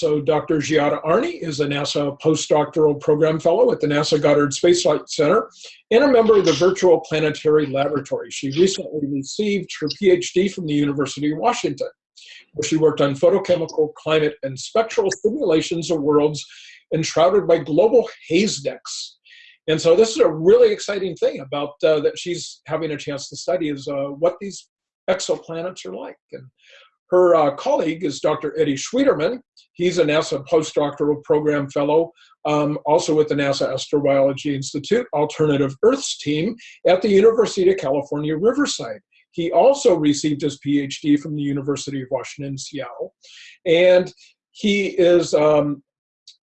So Dr. Giada Arney is a NASA postdoctoral program fellow at the NASA Goddard Space Flight Center and a member of the Virtual Planetary Laboratory. She recently received her PhD from the University of Washington, where she worked on photochemical, climate, and spectral simulations of worlds enshrouded by global haze decks. And so this is a really exciting thing about uh, that she's having a chance to study is uh, what these exoplanets are like. And her uh, colleague is Dr. Eddie Schwieterman. He's a NASA postdoctoral program fellow, um, also with the NASA Astrobiology Institute Alternative Earths team at the University of California, Riverside. He also received his PhD from the University of Washington, Seattle. And he is, um,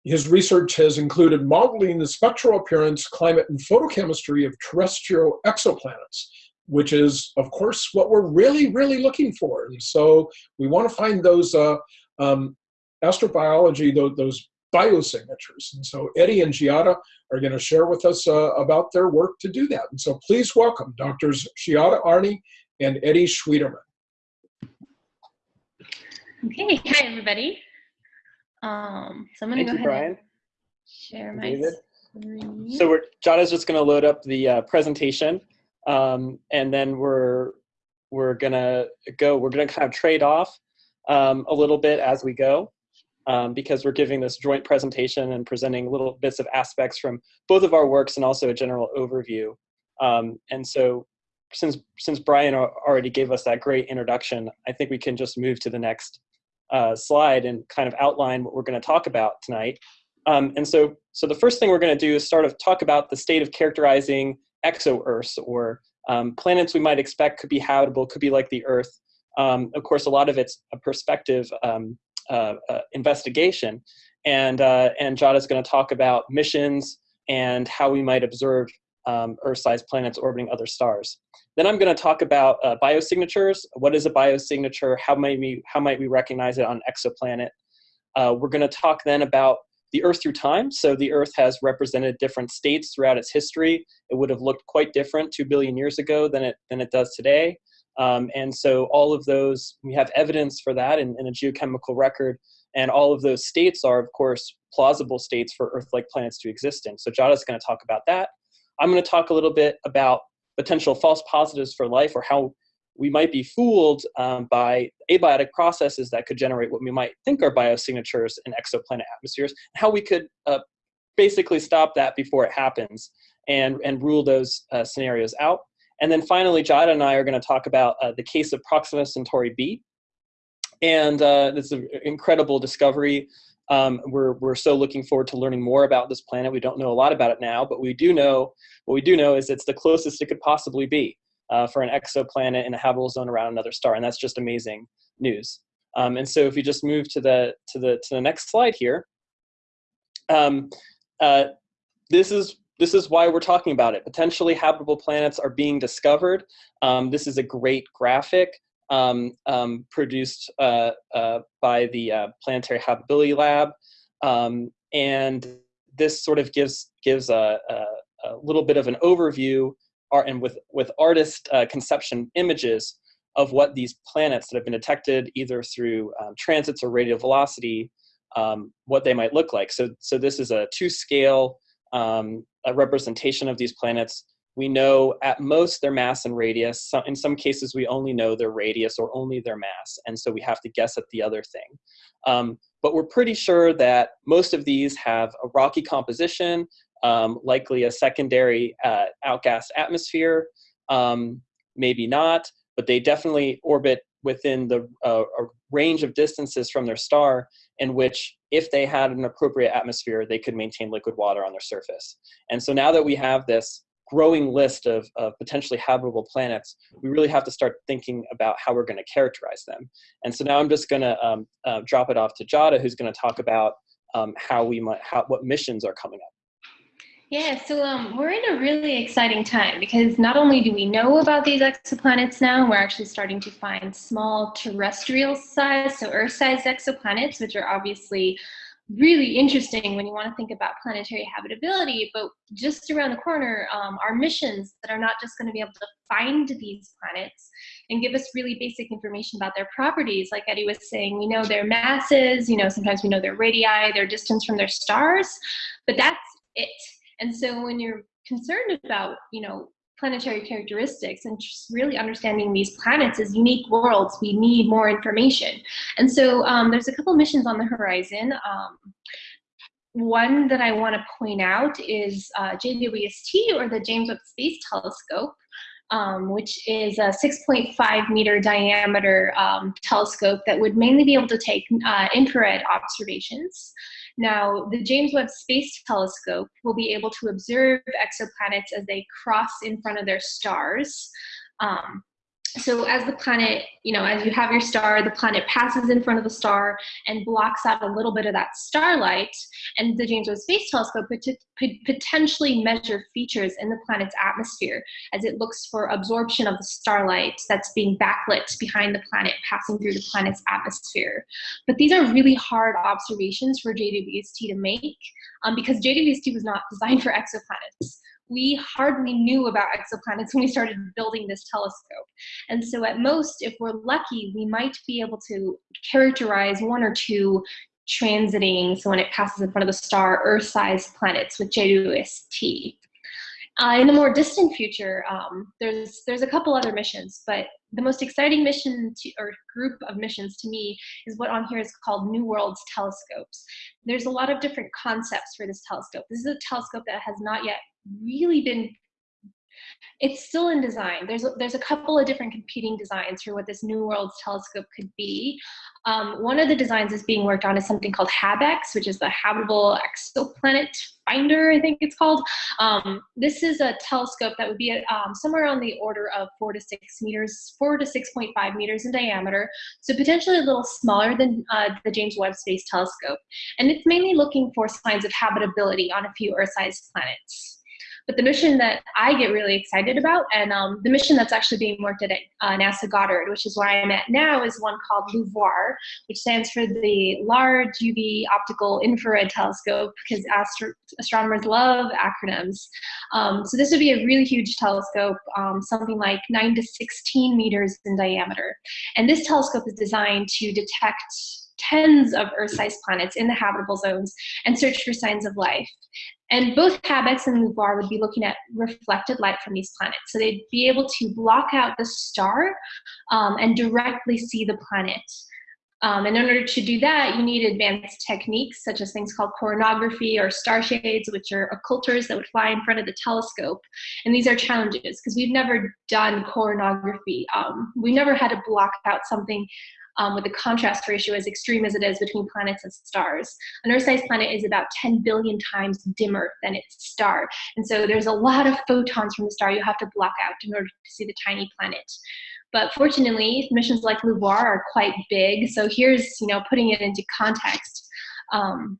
his research has included modeling the spectral appearance, climate, and photochemistry of terrestrial exoplanets which is, of course, what we're really, really looking for. And so we want to find those uh, um, astrobiology, those, those biosignatures. And so Eddie and Giada are going to share with us uh, about their work to do that. And so please welcome Doctors Giada Arney and Eddie Schwieterman. Okay, hi everybody. Um, so I'm going to go you, ahead Brian. and share my David. screen. So we're Giada's just going to load up the uh, presentation, um, and then we're we're gonna go. We're gonna kind of trade off um, a little bit as we go, um, because we're giving this joint presentation and presenting little bits of aspects from both of our works and also a general overview. Um, and so, since since Brian already gave us that great introduction, I think we can just move to the next uh, slide and kind of outline what we're going to talk about tonight. Um, and so, so the first thing we're going to do is sort of talk about the state of characterizing exo-Earths or um, planets we might expect could be habitable, could be like the Earth. Um, of course, a lot of it's a perspective um, uh, uh, investigation, and uh, and Giada's going to talk about missions and how we might observe um, Earth-sized planets orbiting other stars. Then I'm going to talk about uh, biosignatures. What is a biosignature? How might we how might we recognize it on exoplanet? Uh, we're going to talk then about the Earth through time. So the Earth has represented different states throughout its history. It would have looked quite different two billion years ago than it than it does today. Um, and so all of those, we have evidence for that in, in a geochemical record. And all of those states are, of course, plausible states for Earth-like planets to exist in. So Giada's going to talk about that. I'm going to talk a little bit about potential false positives for life or how we might be fooled um, by abiotic processes that could generate what we might think are biosignatures in exoplanet atmospheres, how we could uh, basically stop that before it happens and, and rule those uh, scenarios out. And then finally, Giada and I are going to talk about uh, the case of Proxima Centauri b. And uh, this is an incredible discovery. Um, we're, we're so looking forward to learning more about this planet. We don't know a lot about it now, but we do know, what we do know is it's the closest it could possibly be uh, for an exoplanet in a habitable zone around another star, and that's just amazing news. Um, and so if you just move to the, to the, to the next slide here, um, uh, this is this is why we're talking about it. Potentially habitable planets are being discovered. Um, this is a great graphic um, um, produced uh, uh, by the uh, Planetary Habitability Lab. Um, and this sort of gives, gives a, a, a, little bit of an overview art, and with, with artist uh, conception images of what these planets that have been detected either through um, transits or radial velocity, um, what they might look like. So, so this is a to scale um, a representation of these planets. We know at most their mass and radius. So in some cases, we only know their radius or only their mass, and so we have to guess at the other thing. Um, but we're pretty sure that most of these have a rocky composition, um, likely a secondary uh, outgas atmosphere, um, maybe not, but they definitely orbit within the uh, range of distances from their star in which if they had an appropriate atmosphere, they could maintain liquid water on their surface. And so now that we have this growing list of, of potentially habitable planets, we really have to start thinking about how we're going to characterize them. And so now I'm just going to um, uh, drop it off to Giada, who's going to talk about um, how we might, how, what missions are coming up. Yeah, so um, we're in a really exciting time because not only do we know about these exoplanets now, we're actually starting to find small terrestrial size, so Earth-sized exoplanets, which are obviously really interesting when you want to think about planetary habitability. But just around the corner um, are missions that are not just going to be able to find these planets and give us really basic information about their properties. Like Eddie was saying, we know their masses, you know, sometimes we know their radii, their distance from their stars, but that's it. And so when you're concerned about, you know, planetary characteristics and just really understanding these planets as unique worlds, we need more information. And so um, there's a couple missions on the horizon. Um, one that I want to point out is uh, JWST, or the James Webb Space Telescope, um, which is a 6.5 meter diameter um, telescope that would mainly be able to take uh, infrared observations. Now, the James Webb Space Telescope will be able to observe exoplanets as they cross in front of their stars. Um, so as the planet, you know, as you have your star, the planet passes in front of the star and blocks out a little bit of that starlight. And the James Webb Space Telescope could, potentially measure features in the planet's atmosphere as it looks for absorption of the starlight that's being backlit behind the planet, passing through the planet's atmosphere. But these are really hard observations for JWST to make um, because JWST was not designed for exoplanets we hardly knew about exoplanets when we started building this telescope. And so at most, if we're lucky, we might be able to characterize one or two transiting, so when it passes in front of the star, Earth-sized planets with JWST. Uh, in the more distant future, um, there's there's a couple other missions, but the most exciting mission to, or group of missions to me is what on here is called New Worlds telescopes. There's a lot of different concepts for this telescope. This is a telescope that has not yet really been it's still in design. There's a, there's a couple of different competing designs for what this New Worlds telescope could be. Um, one of the designs is being worked on is something called HabEx, which is the Habitable Exoplanet Finder, I think it's called. Um, this is a telescope that would be um, somewhere on the order of four to six meters, four to 6.5 meters in diameter, so potentially a little smaller than uh, the James Webb Space Telescope. And it's mainly looking for signs of habitability on a few Earth-sized planets. But the mission that I get really excited about, and um, the mission that's actually being worked at uh, NASA Goddard, which is where I'm at now, is one called LUVOIR, which stands for the Large UV Optical Infrared Telescope, because astro astronomers love acronyms. Um, so this would be a really huge telescope, um, something like 9 to 16 meters in diameter. And this telescope is designed to detect tens of Earth-sized planets in the habitable zones and search for signs of life. And both HabEx and LUVOIR would be looking at reflected light from these planets. So they'd be able to block out the star um, and directly see the planet. Um, and in order to do that, you need advanced techniques such as things called coronagraphy or star shades, which are occulters that would fly in front of the telescope. And these are challenges because we've never done coronagraphy. Um, we never had to block out something um, with the contrast ratio as extreme as it is between planets and stars. An Earth-sized planet is about 10 billion times dimmer than its star. And so there's a lot of photons from the star you have to block out in order to see the tiny planet. But fortunately, missions like LUVOIR are quite big. So here's, you know, putting it into context. Um,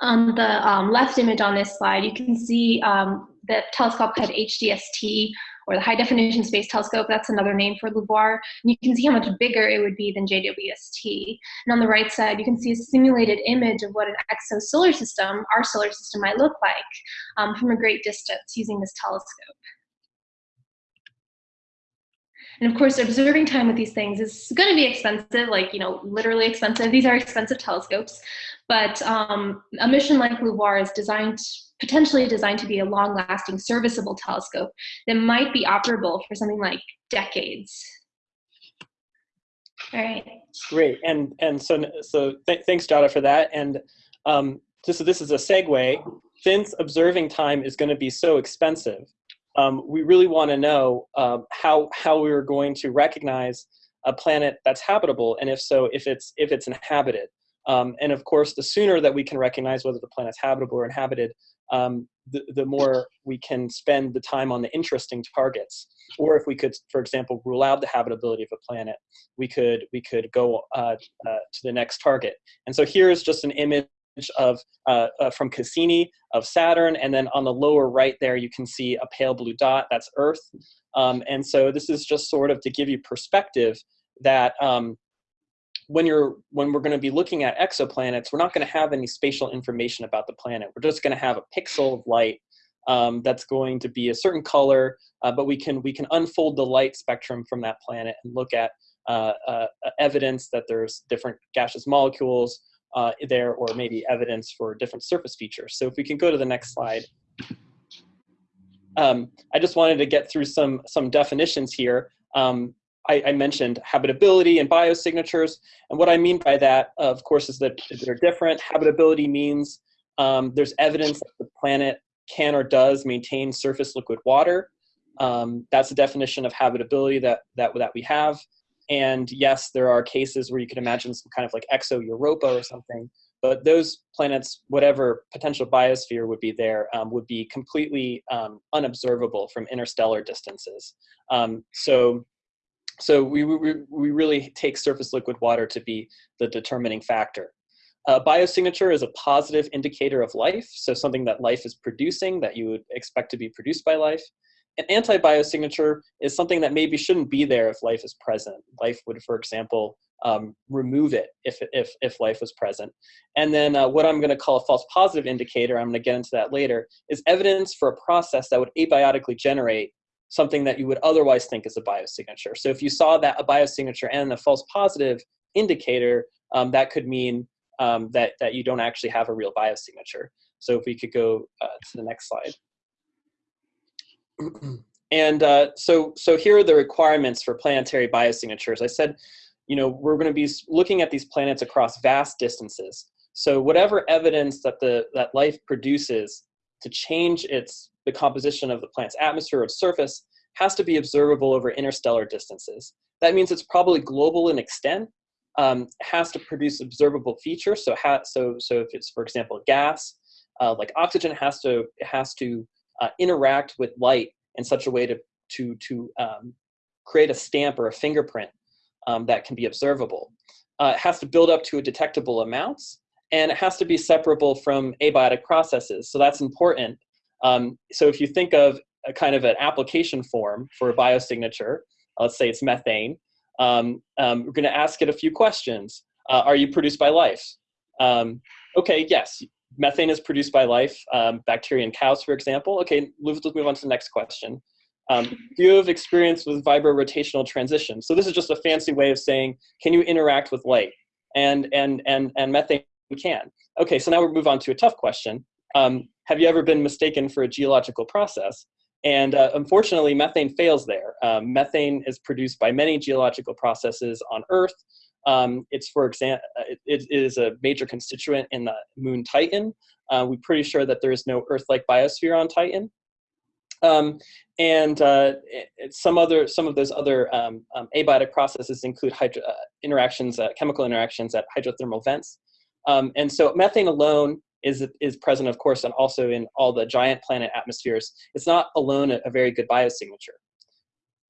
on the um, left image on this slide, you can see um, the telescope had HDST or the High Definition Space Telescope, that's another name for LUVOIR. And you can see how much bigger it would be than JWST. And on the right side, you can see a simulated image of what an exo solar system, our solar system, might look like um, from a great distance using this telescope. And of course, observing time with these things is going to be expensive, like, you know, literally expensive. These are expensive telescopes. But um, a mission like LUVOIR is designed potentially designed to be a long-lasting serviceable telescope that might be operable for something like decades. All right. Great, and and so so th thanks, Giada, for that. And um, just so this is a segue. Since observing time is going to be so expensive, um, we really want to know um, how how we are going to recognize a planet that's habitable, and if so, if it's if it's inhabited. Um, and of course, the sooner that we can recognize whether the planet's habitable or inhabited, um, the, the more we can spend the time on the interesting targets. Or if we could, for example, rule out the habitability of a planet, we could, we could go uh, uh, to the next target. And so here's just an image of uh, uh, from Cassini of Saturn, and then on the lower right there you can see a pale blue dot. That's Earth, um, and so this is just sort of to give you perspective that um, when you're when we're going to be looking at exoplanets, we're not going to have any spatial information about the planet. We're just going to have a pixel of light um, that's going to be a certain color, uh, but we can we can unfold the light spectrum from that planet and look at uh, uh, evidence that there's different gaseous molecules uh, there, or maybe evidence for different surface features. So if we can go to the next slide. Um, I just wanted to get through some some definitions here. Um, I, I, mentioned habitability and biosignatures. And what I mean by that, of course, is that they're different. Habitability means um, there's evidence that the planet can or does maintain surface liquid water. Um, that's the definition of habitability that, that, that we have. And yes, there are cases where you can imagine some kind of like exo-Europa or something, but those planets, whatever potential biosphere would be there, um, would be completely um, unobservable from interstellar distances. Um, so so we, we, we really take surface liquid water to be the determining factor. Uh, biosignature is a positive indicator of life, so something that life is producing that you would expect to be produced by life. An anti-biosignature is something that maybe shouldn't be there if life is present. Life would, for example, um, remove it if, if, if life was present. And then uh, what I'm gonna call a false positive indicator, I'm gonna get into that later, is evidence for a process that would abiotically generate something that you would otherwise think is a biosignature. So if you saw that a biosignature and a false positive indicator, um, that could mean um, that, that you don't actually have a real biosignature. So if we could go uh, to the next slide. And uh, so, so here are the requirements for planetary biosignatures. I said, you know, we're going to be looking at these planets across vast distances. So whatever evidence that the that life produces to change its the composition of the planet's atmosphere or surface has to be observable over interstellar distances. That means it's probably global in extent, um, has to produce observable features. So, so, so if it's, for example, gas, uh, like oxygen has to, has to uh, interact with light in such a way to, to, to um, create a stamp or a fingerprint um, that can be observable. Uh, it has to build up to a detectable amounts, and it has to be separable from abiotic processes. So that's important um, so if you think of a kind of an application form for a biosignature, let's say it's methane, um, um, we're going to ask it a few questions. Uh, are you produced by life? Um, okay, yes, methane is produced by life, um, bacteria in cows, for example. Okay, let's move on to the next question. Um, do you have experience with vibro-rotational transition? So this is just a fancy way of saying, can you interact with light? And, and, and, and methane can. Okay, so now we'll move on to a tough question. Um, have you ever been mistaken for a geological process? And uh, unfortunately, methane fails there. Um, methane is produced by many geological processes on Earth. Um, it's, for example, uh, it, it is a major constituent in the moon Titan. Uh, we're pretty sure that there is no Earth-like biosphere on Titan. Um, and uh, it, some other, some of those other um, um, abiotic processes include hydro, uh, interactions, uh, chemical interactions at hydrothermal vents. Um, and so methane alone is, is present, of course, and also in all the giant planet atmospheres. It's not alone a, a very good biosignature.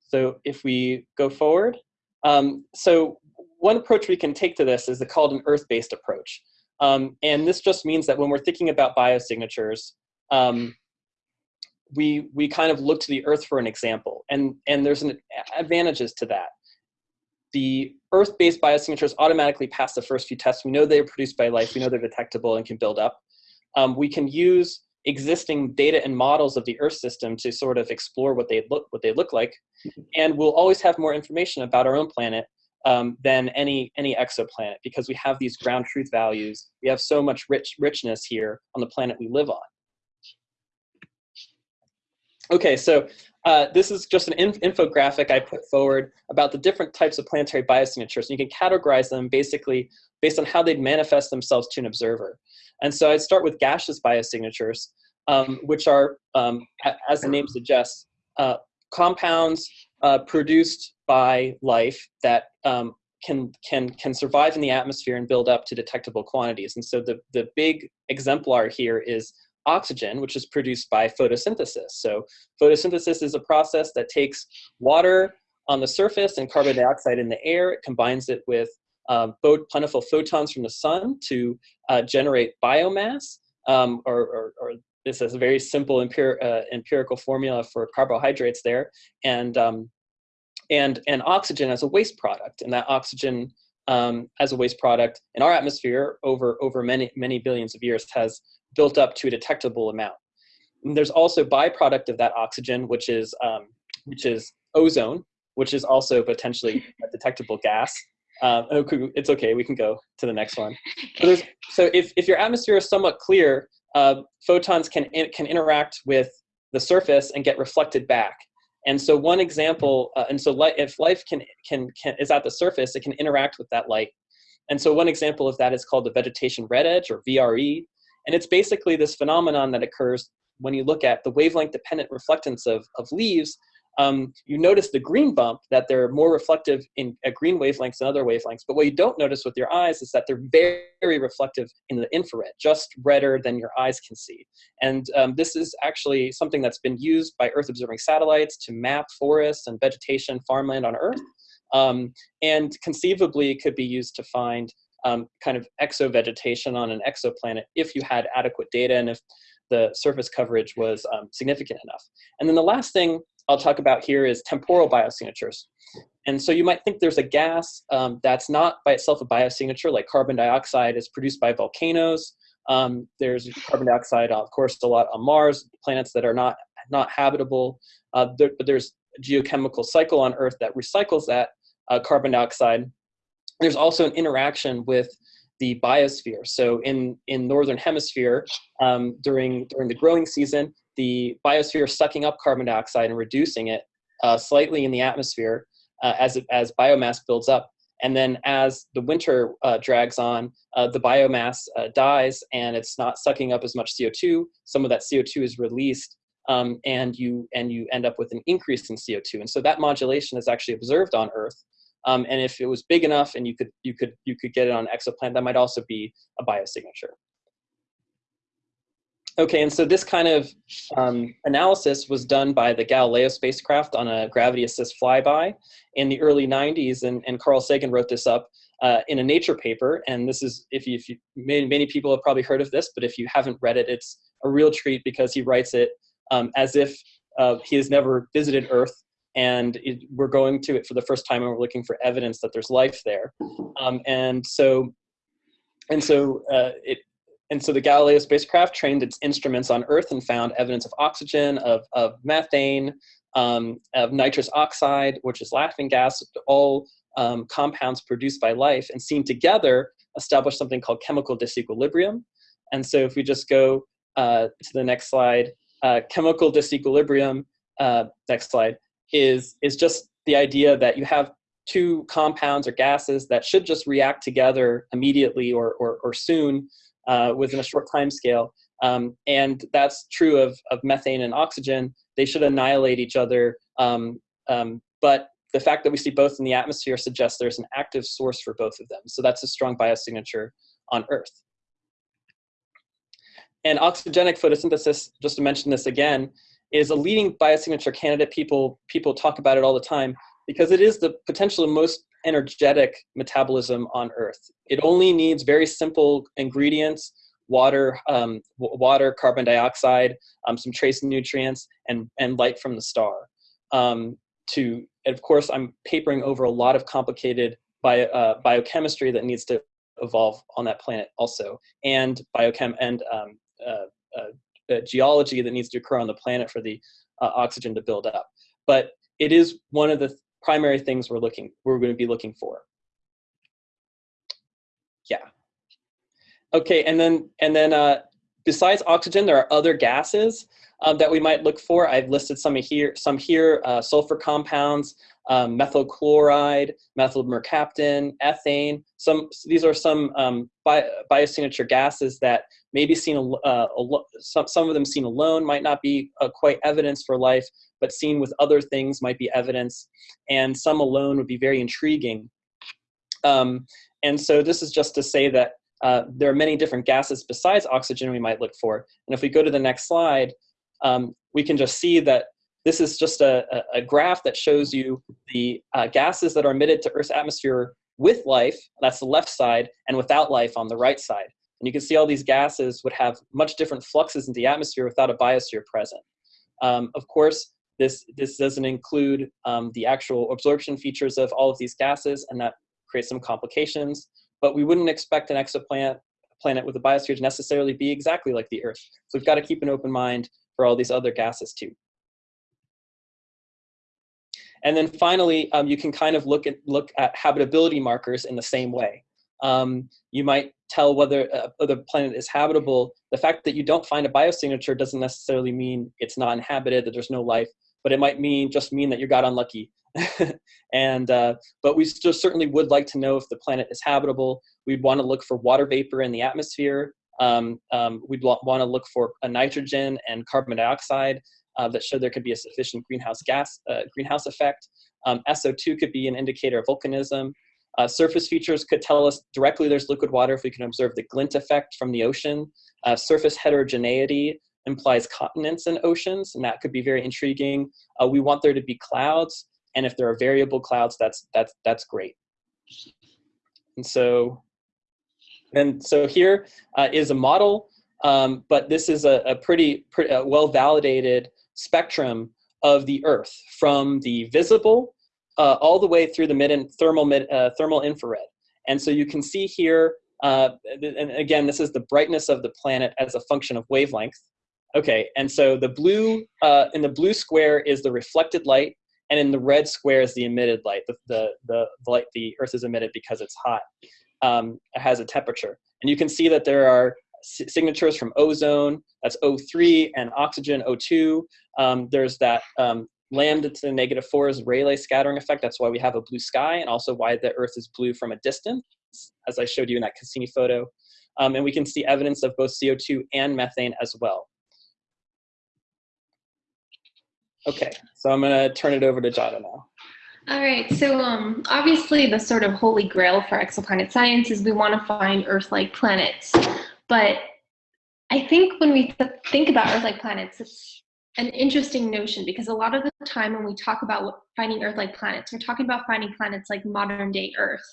So if we go forward, um, so one approach we can take to this is called an Earth-based approach. Um, and this just means that when we're thinking about biosignatures, um, we, we kind of look to the Earth for an example. And, and there's an advantages to that the Earth-based biosignatures automatically pass the first few tests. We know they're produced by life. We know they're detectable and can build up. Um, we can use existing data and models of the Earth system to sort of explore what they look what they look like, and we'll always have more information about our own planet um, than any any exoplanet because we have these ground truth values. We have so much rich richness here on the planet we live on. Okay, so uh, this is just an inf infographic I put forward about the different types of planetary biosignatures. And you can categorize them basically based on how they'd manifest themselves to an observer. And so I'd start with gaseous biosignatures, um, which are, um, as the name suggests, uh, compounds uh, produced by life that um, can, can, can survive in the atmosphere and build up to detectable quantities. And so the, the big exemplar here is oxygen, which is produced by photosynthesis. So photosynthesis is a process that takes water on the surface and carbon dioxide in the air, it combines it with uh, plentiful photons from the sun to uh, generate biomass, um, or, or, or, this is a very simple empir uh, empirical formula for carbohydrates there, and, um, and, and oxygen as a waste product. And that oxygen um, as a waste product in our atmosphere over, over many, many billions of years has built up to a detectable amount. And there's also byproduct of that oxygen, which is, um, which is ozone, which is also potentially a detectable gas. Uh, it's okay, we can go to the next one. So, so if, if your atmosphere is somewhat clear, uh, photons can, in, can interact with the surface and get reflected back. And so one example, uh, and so if life can, can, can, is at the surface, it can interact with that light. And so one example of that is called the vegetation red edge or VRE. And it's basically this phenomenon that occurs when you look at the wavelength dependent reflectance of, of leaves um, you notice the green bump that they're more reflective in at green wavelengths than other wavelengths. But what you don't notice with your eyes is that they're very, reflective in the infrared, just redder than your eyes can see. And um, this is actually something that's been used by Earth observing satellites to map forests and vegetation, farmland on Earth. Um, and conceivably could be used to find um, kind of exovegetation on an exoplanet if you had adequate data and if the surface coverage was um, significant enough. And then the last thing I'll talk about here is temporal biosignatures. And so you might think there's a gas um, that's not by itself a biosignature, like carbon dioxide is produced by volcanoes. Um, there's carbon dioxide, of course, a lot on Mars, planets that are not, not habitable. Uh, there, but there's a geochemical cycle on Earth that recycles that uh, carbon dioxide. There's also an interaction with the biosphere. So in, in Northern Hemisphere, um, during, during the growing season, the biosphere is sucking up carbon dioxide and reducing it uh, slightly in the atmosphere uh, as, it, as biomass builds up. And then as the winter uh, drags on, uh, the biomass uh, dies and it's not sucking up as much CO2. Some of that CO2 is released um, and, you, and you end up with an increase in CO2. And so that modulation is actually observed on Earth. Um, and if it was big enough and you could, you, could, you could get it on exoplanet, that might also be a biosignature. Okay, and so this kind of um, analysis was done by the Galileo spacecraft on a gravity assist flyby in the early 90s, and, and Carl Sagan wrote this up uh, in a Nature paper. And this is, if you, if you many, many people have probably heard of this, but if you haven't read it, it's a real treat because he writes it um, as if uh, he has never visited Earth and it, we're going to it for the first time and we're looking for evidence that there's life there. Um, and so, and so uh, it, and so the Galileo spacecraft trained its instruments on Earth and found evidence of oxygen, of, of methane, um, of nitrous oxide, which is laughing gas, all um, compounds produced by life, and seen together establish something called chemical disequilibrium. And so if we just go uh, to the next slide, uh, chemical disequilibrium, uh, next slide, is, is just the idea that you have two compounds or gases that should just react together immediately or, or, or soon uh, within a short time scale. Um, and that's true of, of methane and oxygen. They should annihilate each other. Um, um, but the fact that we see both in the atmosphere suggests there's an active source for both of them. So that's a strong biosignature on Earth. And oxygenic photosynthesis, just to mention this again, is a leading biosignature candidate. People, people talk about it all the time because it is the potentially most energetic metabolism on Earth. It only needs very simple ingredients, water, um, water, carbon dioxide, um, some trace nutrients, and, and light from the star. Um, to, of course, I'm papering over a lot of complicated bio, uh, biochemistry that needs to evolve on that planet also, and biochem and um, uh, uh, uh, geology that needs to occur on the planet for the uh, oxygen to build up. But it is one of the primary things we're looking we're going to be looking for. Yeah. Okay, and then and then uh, besides oxygen, there are other gases um, that we might look for. I've listed some here, some here, uh, sulfur compounds, um, methyl chloride, methyl mercaptan, ethane. Some these are some um, bi biosignature gases that may be seen. Uh, some some of them seen alone might not be uh, quite evidence for life, but seen with other things might be evidence, and some alone would be very intriguing. Um, and so this is just to say that uh, there are many different gases besides oxygen we might look for. And if we go to the next slide, um, we can just see that this is just a, a, graph that shows you the uh, gases that are emitted to Earth's atmosphere with life, that's the left side, and without life on the right side. And you can see all these gases would have much different fluxes in the atmosphere without a biosphere present. Um, of course, this, this doesn't include um, the actual absorption features of all of these gases, and that creates some complications, but we wouldn't expect an exoplanet planet with a biosphere to necessarily be exactly like the Earth. So we've got to keep an open mind for all these other gases too. And then finally, um, you can kind of look at, look at habitability markers in the same way. Um, you might tell whether uh, the planet is habitable. The fact that you don't find a biosignature doesn't necessarily mean it's not inhabited, that there's no life, but it might mean just mean that you got unlucky. and uh, but we still certainly would like to know if the planet is habitable. We'd want to look for water vapor in the atmosphere. Um, um, we'd want to look for a nitrogen and carbon dioxide uh, that show there could be a sufficient greenhouse gas uh, greenhouse effect. Um, SO2 could be an indicator of volcanism. Uh, surface features could tell us directly there's liquid water if we can observe the glint effect from the ocean. Uh, surface heterogeneity implies continents and oceans, and that could be very intriguing. Uh, we want there to be clouds, and if there are variable clouds, that's that's that's great. And so, and so here uh, is a model, um, but this is a, a pretty, pretty well validated spectrum of the Earth from the visible uh, all the way through the mid and thermal mid, uh, thermal infrared. And so you can see here, uh, and again, this is the brightness of the planet as a function of wavelength. Okay, and so the blue, uh, in the blue square is the reflected light, and in the red square is the emitted light. The, the, the, the light the Earth is emitted because it's hot, um, it has a temperature. And you can see that there are signatures from ozone, that's O3, and oxygen, O2. Um, there's that um, lambda to the negative 4 is Rayleigh scattering effect. That's why we have a blue sky, and also why the Earth is blue from a distance, as I showed you in that Cassini photo. Um, and we can see evidence of both CO2 and methane as well. Okay, so I'm gonna turn it over to Giada now. All right, so um, obviously the sort of holy grail for exoplanet science is we want to find Earth-like planets. But I think when we th think about Earth-like planets, it's an interesting notion because a lot of the time when we talk about finding Earth-like planets, we're talking about finding planets like modern day Earth,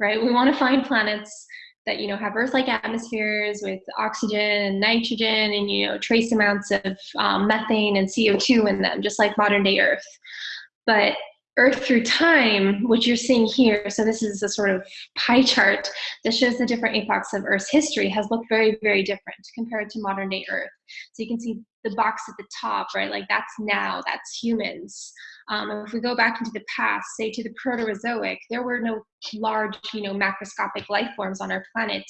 right? We want to find planets that you know have Earth-like atmospheres with oxygen and nitrogen and you know trace amounts of um, methane and CO2 in them, just like modern day Earth. But Earth through time, which you're seeing here, so this is a sort of pie chart that shows the different epochs of Earth's history, has looked very, very different compared to modern day Earth. So you can see the box at the top, right? Like that's now, that's humans. Um, if we go back into the past, say to the Proterozoic, there were no large, you know, macroscopic life forms on our planet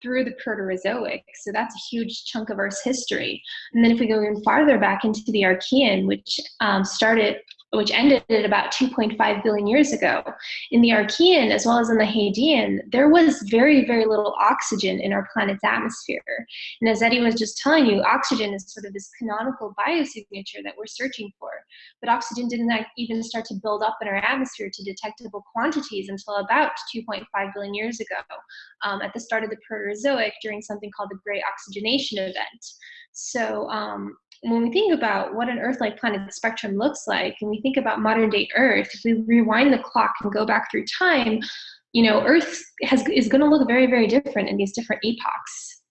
through the Proterozoic. So that's a huge chunk of Earth's history. And then if we go even farther back into the Archean, which um, started which ended at about 2.5 billion years ago. In the Archean, as well as in the Hadean, there was very, very little oxygen in our planet's atmosphere. And as Eddie was just telling you, oxygen is sort of this canonical biosignature that we're searching for. But oxygen didn't even start to build up in our atmosphere to detectable quantities until about 2.5 billion years ago, um, at the start of the Proterozoic during something called the Great Oxygenation Event. So um, when we think about what an Earth-like planet spectrum looks like, and we think about modern day Earth, if we rewind the clock and go back through time, you know, Earth has, is going to look very, very different in these different epochs.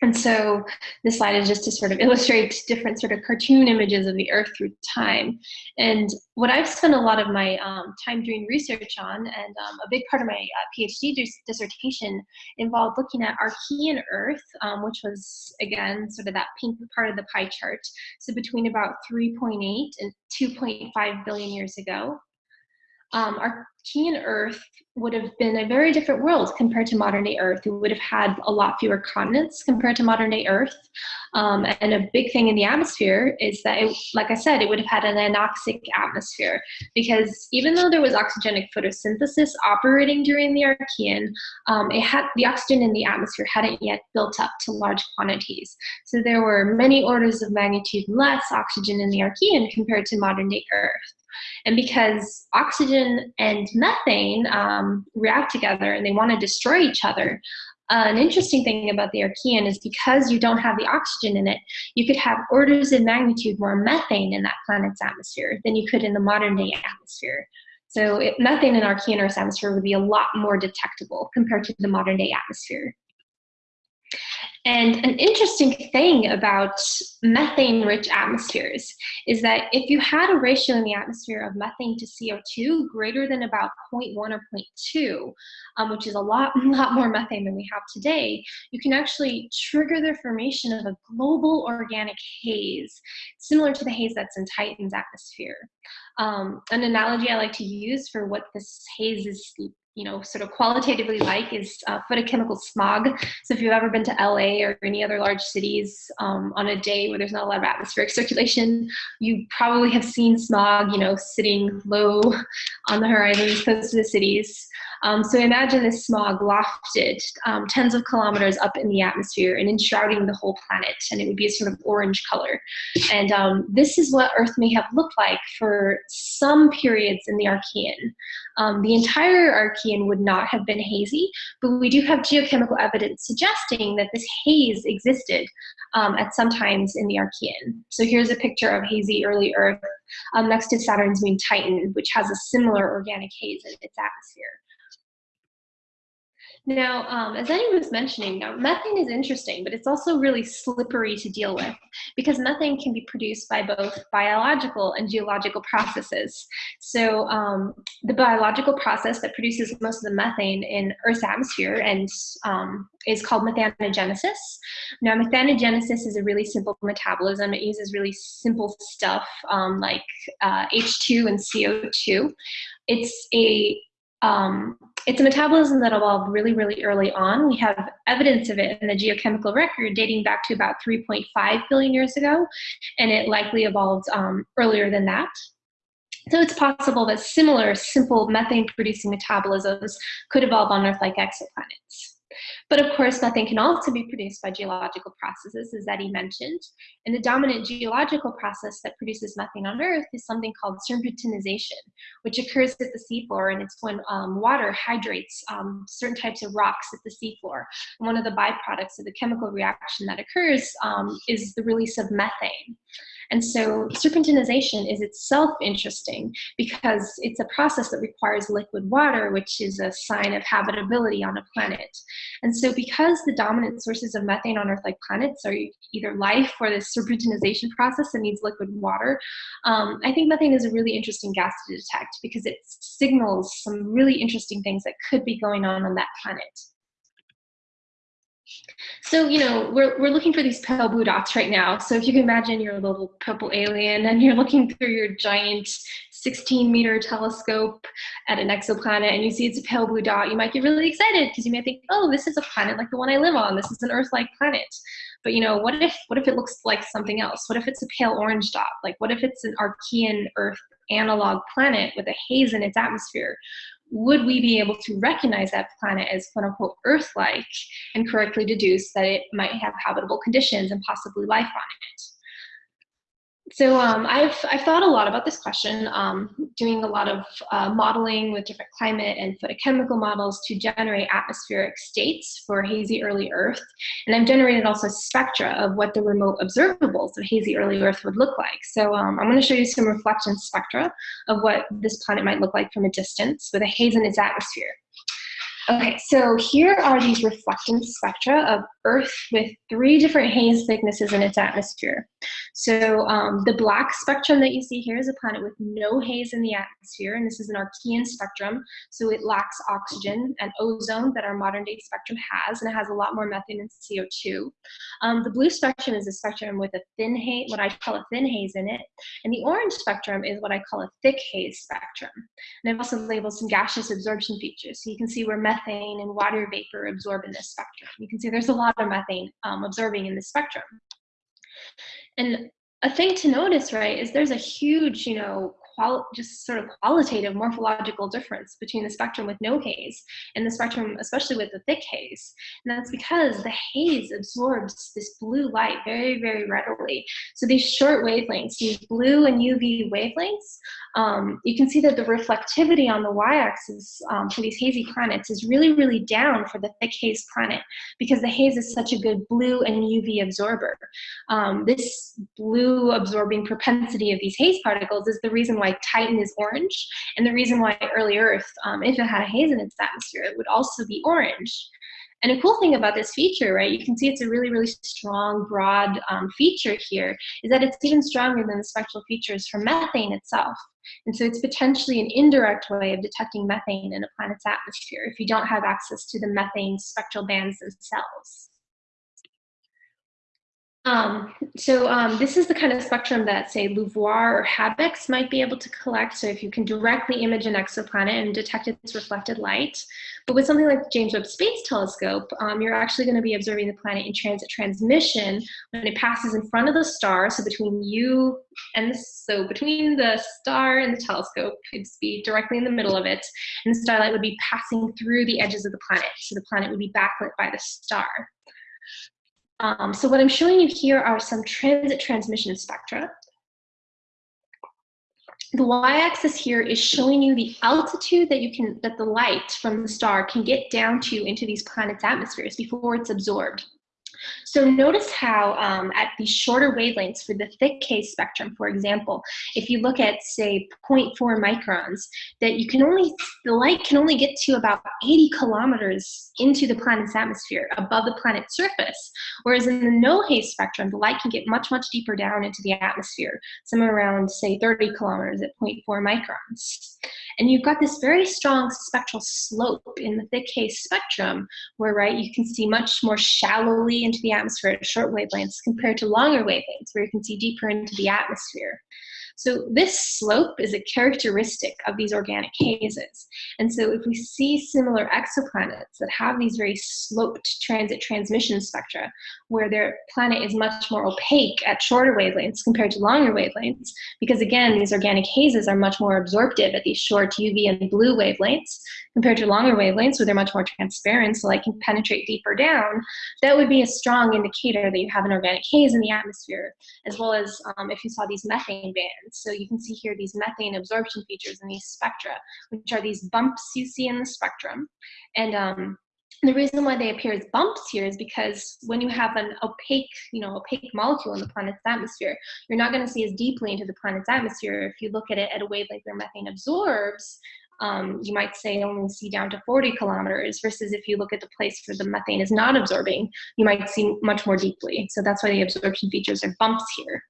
And so this slide is just to sort of illustrate different sort of cartoon images of the Earth through time. And what I've spent a lot of my um, time doing research on, and um, a big part of my uh, PhD dissertation involved looking at Archean Earth, um, which was, again, sort of that pink part of the pie chart. So between about 3.8 and 2.5 billion years ago. Um, Archean Earth would have been a very different world compared to modern day Earth. We would have had a lot fewer continents compared to modern day Earth. Um, and a big thing in the atmosphere is that, it, like I said, it would have had an anoxic atmosphere because even though there was oxygenic photosynthesis operating during the Archean, um, it had the oxygen in the atmosphere hadn't yet built up to large quantities. So there were many orders of magnitude less oxygen in the Archean compared to modern day Earth. And because oxygen and methane um, react together and they want to destroy each other, uh, an interesting thing about the Archean is because you don't have the oxygen in it, you could have orders of magnitude more methane in that planet's atmosphere than you could in the modern day atmosphere. So it, methane in Archean Earth's atmosphere would be a lot more detectable compared to the modern day atmosphere. And an interesting thing about methane rich atmospheres is that if you had a ratio in the atmosphere of methane to CO2 greater than about 0.1 or 0.2, um, which is a lot, lot more methane than we have today, you can actually trigger the formation of a global organic haze, similar to the haze that's in Titan's atmosphere. Um, an analogy I like to use for what this haze is you know, sort of qualitatively like is uh, photochemical smog. So if you've ever been to LA or any other large cities um, on a day where there's not a lot of atmospheric circulation, you probably have seen smog, you know, sitting low on the horizons close to the cities. Um, so imagine this smog lofted um, tens of kilometers up in the atmosphere and enshrouding the whole planet, and it would be a sort of orange color. And um, this is what Earth may have looked like for some periods in the Archean. Um, the entire Archean would not have been hazy, but we do have geochemical evidence suggesting that this haze existed um, at some times in the Archean. So here's a picture of hazy early Earth um, next to Saturn's moon Titan, which has a similar organic haze in its atmosphere. Now, um, as Eddie was mentioning, now, methane is interesting, but it's also really slippery to deal with because methane can be produced by both biological and geological processes. So um, the biological process that produces most of the methane in Earth's atmosphere and um, is called methanogenesis. Now, methanogenesis is a really simple metabolism. It uses really simple stuff um, like uh, H2 and CO2. It's a um, it's a metabolism that evolved really, really early on. We have evidence of it in the geochemical record dating back to about 3.5 billion years ago, and it likely evolved um, earlier than that. So it's possible that similar simple methane producing metabolisms could evolve on Earth like exoplanets. But of course, methane can also be produced by geological processes, as Eddie mentioned. And the dominant geological process that produces methane on Earth is something called serpentinization, which occurs at the seafloor, and it's when um, water hydrates um, certain types of rocks at the seafloor. And one of the byproducts of the chemical reaction that occurs um, is the release of methane. And so serpentinization is itself interesting because it's a process that requires liquid water, which is a sign of habitability on a planet. And so because the dominant sources of methane on Earth-like planets are either life or the serpentinization process that needs liquid water, um, I think methane is a really interesting gas to detect because it signals some really interesting things that could be going on on that planet. So, you know, we're, we're looking for these pale blue dots right now. So if you can imagine you're a little purple alien and you're looking through your giant 16 meter telescope at an exoplanet and you see it's a pale blue dot, you might get really excited because you might think, oh, this is a planet like the one I live on. This is an Earth-like planet. But you know, what if what if it looks like something else? What if it's a pale orange dot? Like what if it's an Archean Earth analog planet with a haze in its atmosphere? Would we be able to recognize that planet as quote unquote Earth-like and correctly deduce that it might have habitable conditions and possibly life on it? So um, I've, I've thought a lot about this question, um, doing a lot of uh, modeling with different climate and photochemical models to generate atmospheric states for hazy early Earth. And I've generated also spectra of what the remote observables of hazy early Earth would look like. So um, I'm going to show you some reflection spectra of what this planet might look like from a distance with a haze in its atmosphere. Okay, so here are these reflectance spectra of Earth with three different haze thicknesses in its atmosphere. So um, the black spectrum that you see here is a planet with no haze in the atmosphere, and this is an Archean spectrum, so it lacks oxygen and ozone that our modern day spectrum has, and it has a lot more methane and CO2. Um, the blue spectrum is a spectrum with a thin haze, what I call a thin haze in it, and the orange spectrum is what I call a thick haze spectrum. And I've also labeled some gaseous absorption features, so you can see where methane and water vapor absorb in this spectrum. You can see there's a lot of methane um, absorbing in this spectrum. And a thing to notice, right, is there's a huge, you know, just sort of qualitative morphological difference between the spectrum with no haze and the spectrum, especially with the thick haze. And that's because the haze absorbs this blue light very, very readily. So these short wavelengths, these blue and UV wavelengths, um, you can see that the reflectivity on the y-axis um, for these hazy planets is really, really down for the thick haze planet because the haze is such a good blue and UV absorber. Um, this blue absorbing propensity of these haze particles is the reason why why Titan is orange, and the reason why early Earth, um, if it had a haze in its atmosphere, it would also be orange. And a cool thing about this feature, right, you can see it's a really, really strong, broad um, feature here, is that it's even stronger than the spectral features for methane itself. And so it's potentially an indirect way of detecting methane in a planet's atmosphere if you don't have access to the methane spectral bands themselves. Um, so um, this is the kind of spectrum that, say, LUVOIR or HABEX might be able to collect. So if you can directly image an exoplanet and detect its reflected light. But with something like the James Webb Space Telescope, um, you're actually going to be observing the planet in transit transmission when it passes in front of the star. So between you and the, so between the star and the telescope, it'd be directly in the middle of it, and the starlight would be passing through the edges of the planet. So the planet would be backlit by the star. Um, so what I'm showing you here are some transit transmission spectra. The y-axis here is showing you the altitude that you can that the light from the star can get down to into these planets' atmospheres before it's absorbed. So notice how um, at the shorter wavelengths for the thick haze spectrum, for example, if you look at say 0.4 microns, that you can only, the light can only get to about 80 kilometers into the planet's atmosphere above the planet's surface. Whereas in the no haze spectrum, the light can get much, much deeper down into the atmosphere, somewhere around say 30 kilometers at 0.4 microns. And you've got this very strong spectral slope in the thick haze spectrum where, right, you can see much more shallowly into the atmosphere at short wavelengths compared to longer wavelengths where you can see deeper into the atmosphere. So this slope is a characteristic of these organic hazes. And so if we see similar exoplanets that have these very sloped transit transmission spectra, where their planet is much more opaque at shorter wavelengths compared to longer wavelengths, because again, these organic hazes are much more absorptive at these short UV and blue wavelengths, compared to longer wavelengths where they're much more transparent, so light can penetrate deeper down, that would be a strong indicator that you have an organic haze in the atmosphere, as well as um, if you saw these methane bands. So you can see here these methane absorption features in these spectra, which are these bumps you see in the spectrum. And um, the reason why they appear as bumps here is because when you have an opaque, you know, opaque molecule in the planet's atmosphere, you're not going to see as deeply into the planet's atmosphere. If you look at it at a wavelength where methane absorbs, um, you might say only see down to 40 kilometers versus if you look at the place where the methane is not absorbing, you might see much more deeply. So that's why the absorption features are bumps here.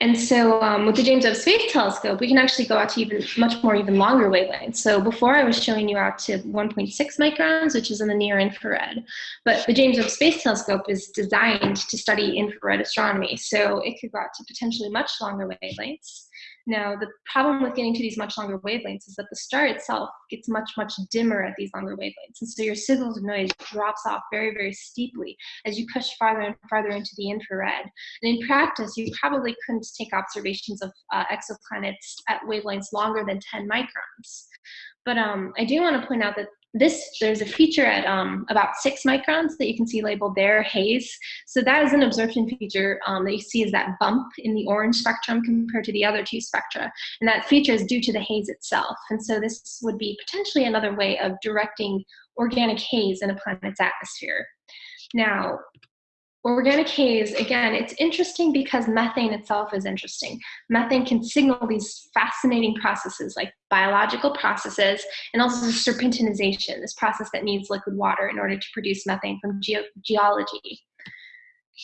And so um, with the James Webb Space Telescope, we can actually go out to even much more even longer wavelengths. So before I was showing you out to 1.6 microns, which is in the near infrared. But the James Webb Space Telescope is designed to study infrared astronomy. So it could go out to potentially much longer wavelengths. Now, the problem with getting to these much longer wavelengths is that the star itself gets much, much dimmer at these longer wavelengths. And so your signal to noise drops off very, very steeply as you push farther and farther into the infrared. And in practice, you probably couldn't take observations of uh, exoplanets at wavelengths longer than 10 microns. But um, I do want to point out that this there's a feature at um, about six microns that you can see labeled there, haze. So that is an absorption feature um, that you see is that bump in the orange spectrum compared to the other two spectra. And that feature is due to the haze itself. And so this would be potentially another way of directing organic haze in a planet's atmosphere. Now, Organic haze, again, it's interesting because methane itself is interesting. Methane can signal these fascinating processes like biological processes and also serpentinization, this process that needs liquid water in order to produce methane from ge geology.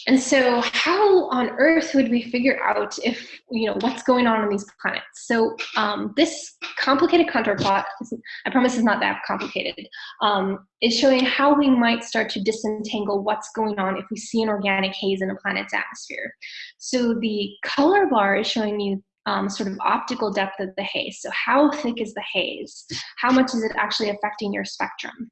And so how on earth would we figure out if, you know, what's going on on these planets? So um, this complicated contour plot, I promise it's not that complicated, um, is showing how we might start to disentangle what's going on if we see an organic haze in a planet's atmosphere. So the color bar is showing you um, sort of optical depth of the haze. So how thick is the haze? How much is it actually affecting your spectrum?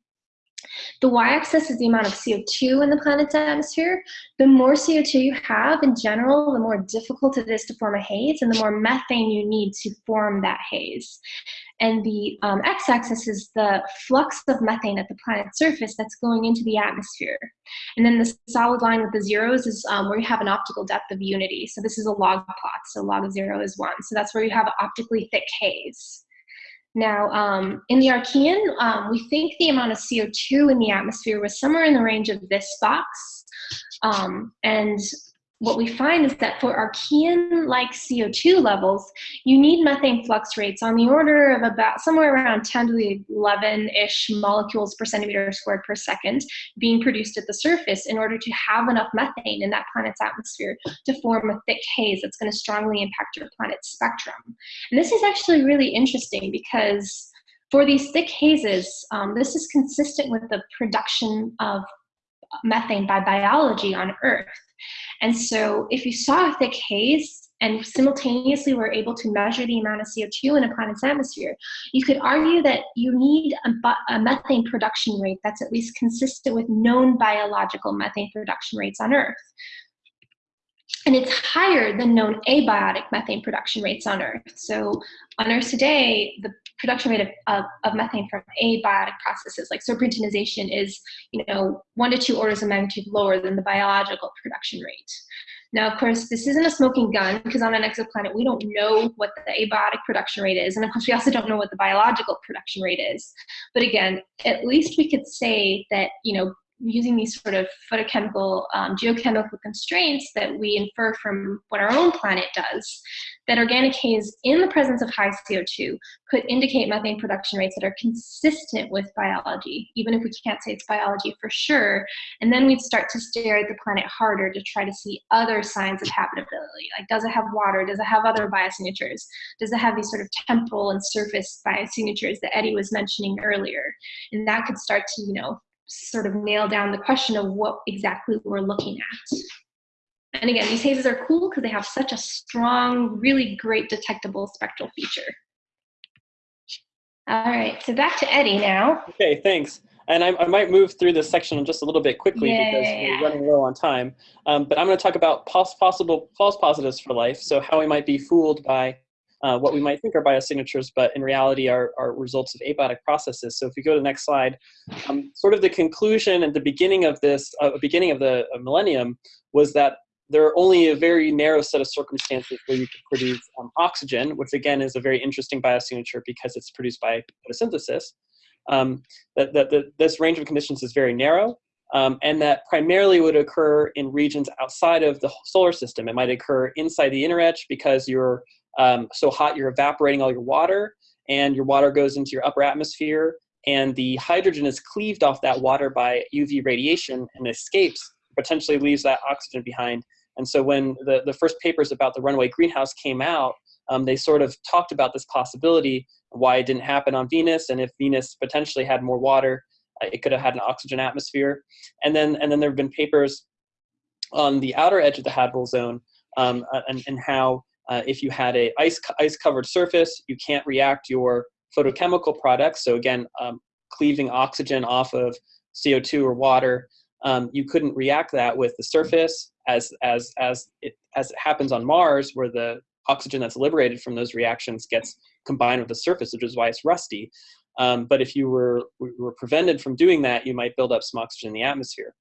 The y-axis is the amount of CO2 in the planet's atmosphere. The more CO2 you have in general, the more difficult it is to form a haze and the more methane you need to form that haze. And the um, x-axis is the flux of methane at the planet's surface that's going into the atmosphere. And then the solid line with the zeros is um, where you have an optical depth of unity. So this is a log plot, so log of zero is one. So that's where you have optically thick haze. Now, um, in the Archean, um, we think the amount of CO2 in the atmosphere was somewhere in the range of this box. Um, and what we find is that for Archean-like CO2 levels, you need methane flux rates on the order of about somewhere around 10 to the 11-ish molecules per centimeter squared per second being produced at the surface in order to have enough methane in that planet's atmosphere to form a thick haze that's going to strongly impact your planet's spectrum. And this is actually really interesting because for these thick hazes, um, this is consistent with the production of methane by biology on Earth. And so if you saw a thick haze and simultaneously were able to measure the amount of CO2 in a planet's atmosphere, you could argue that you need a, a, methane production rate that's at least consistent with known biological methane production rates on Earth. And it's higher than known abiotic methane production rates on Earth. So on Earth today, the production rate of, of, of, methane from abiotic processes like serpentinization is, you know, one to two orders of magnitude lower than the biological production rate. Now, of course, this isn't a smoking gun because on an exoplanet, we don't know what the abiotic production rate is. And of course, we also don't know what the biological production rate is. But again, at least we could say that, you know, using these sort of photochemical, um, geochemical constraints that we infer from what our own planet does, that organic haze in the presence of high CO2 could indicate methane production rates that are consistent with biology, even if we can't say it's biology for sure. And then we'd start to stare at the planet harder to try to see other signs of habitability. Like, does it have water? Does it have other biosignatures? Does it have these sort of temporal and surface biosignatures that Eddie was mentioning earlier? And that could start to, you know, sort of nail down the question of what exactly we're looking at. And again, these hazes are cool because they have such a strong, really great detectable spectral feature. All right, so back to Eddie now. Okay, thanks. And I, I might move through this section just a little bit quickly yeah, because yeah, we're running low on time. Um, but I'm going to talk about pos possible false positives for life, so how we might be fooled by uh, what we might think are biosignatures, but in reality are, are results of abiotic processes. So if we go to the next slide, um, sort of the conclusion and the beginning of this, uh, beginning of the uh, millennium was that there are only a very narrow set of circumstances where you could produce um, oxygen, which again is a very interesting biosignature because it's produced by photosynthesis. Um, that, that, that this range of conditions is very narrow, um, and that primarily would occur in regions outside of the solar system. It might occur inside the inner edge because you're um, so hot you're evaporating all your water and your water goes into your upper atmosphere and the hydrogen is cleaved off that water by UV radiation and escapes, potentially leaves that oxygen behind. And so when the, the first papers about the runaway greenhouse came out, um, they sort of talked about this possibility, why it didn't happen on Venus, and if Venus potentially had more water, uh, it could have had an oxygen atmosphere. And then, and then there have been papers on the outer edge of the habitable zone um, and, and how uh, if you had a ice, ice covered surface, you can't react your photochemical products. So again, um, cleaving oxygen off of CO2 or water, um, you couldn't react that with the surface as, as, as, it, as it happens on Mars where the oxygen that's liberated from those reactions gets combined with the surface, which is why it's rusty. Um, but if you were, were prevented from doing that, you might build up some oxygen in the atmosphere.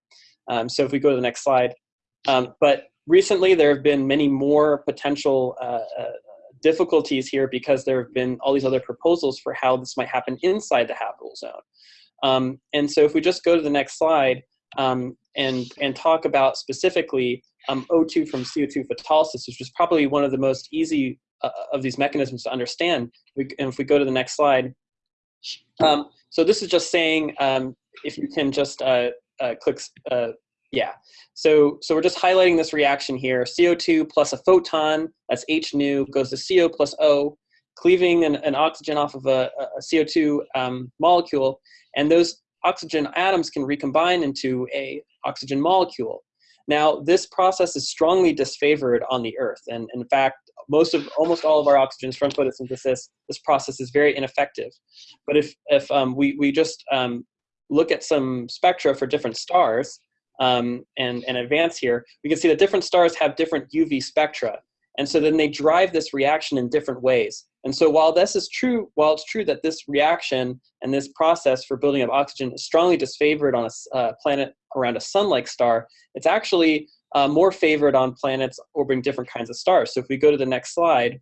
Um, so if we go to the next slide, um, but recently there have been many more potential uh, uh, difficulties here because there have been all these other proposals for how this might happen inside the habitable zone. Um, and so if we just go to the next slide um, and, and talk about specifically um, O2 from CO2 photolysis, which is probably one of the most easy uh, of these mechanisms to understand. We, and if we go to the next slide, um, so this is just saying um, if you can just uh, uh, click uh, yeah, so, so we're just highlighting this reaction here. CO2 plus a photon, that's H nu, goes to CO plus O, cleaving an, an oxygen off of a, a CO2 um, molecule, and those oxygen atoms can recombine into a oxygen molecule. Now, this process is strongly disfavored on the Earth, and in fact, most of almost all of our oxygens from photosynthesis, this process is very ineffective. But if if um, we we just um, look at some spectra for different stars, um, and, and advance here, we can see that different stars have different UV spectra. And so then they drive this reaction in different ways. And so while this is true, while it's true that this reaction and this process for building up oxygen is strongly disfavored on a uh, planet around a sun-like star, it's actually uh, more favored on planets orbiting different kinds of stars. So if we go to the next slide,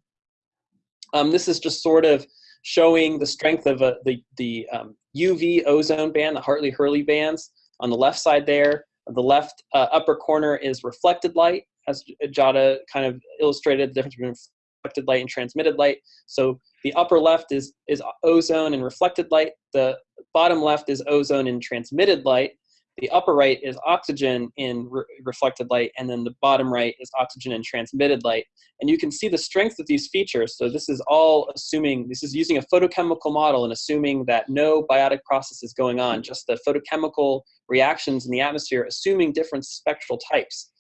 um, this is just sort of showing the strength of uh, the, the um, UV ozone band, the Hartley-Huggins bands on the left side there, the left uh, upper corner is reflected light, as Giada kind of illustrated, the difference between reflected light and transmitted light. So the upper left is, is ozone and reflected light. The bottom left is ozone and transmitted light. The upper right is oxygen in re reflected light, and then the bottom right is oxygen in transmitted light. And you can see the strength of these features. So this is all assuming, this is using a photochemical model and assuming that no biotic process is going on, just the photochemical reactions in the atmosphere, assuming different spectral types,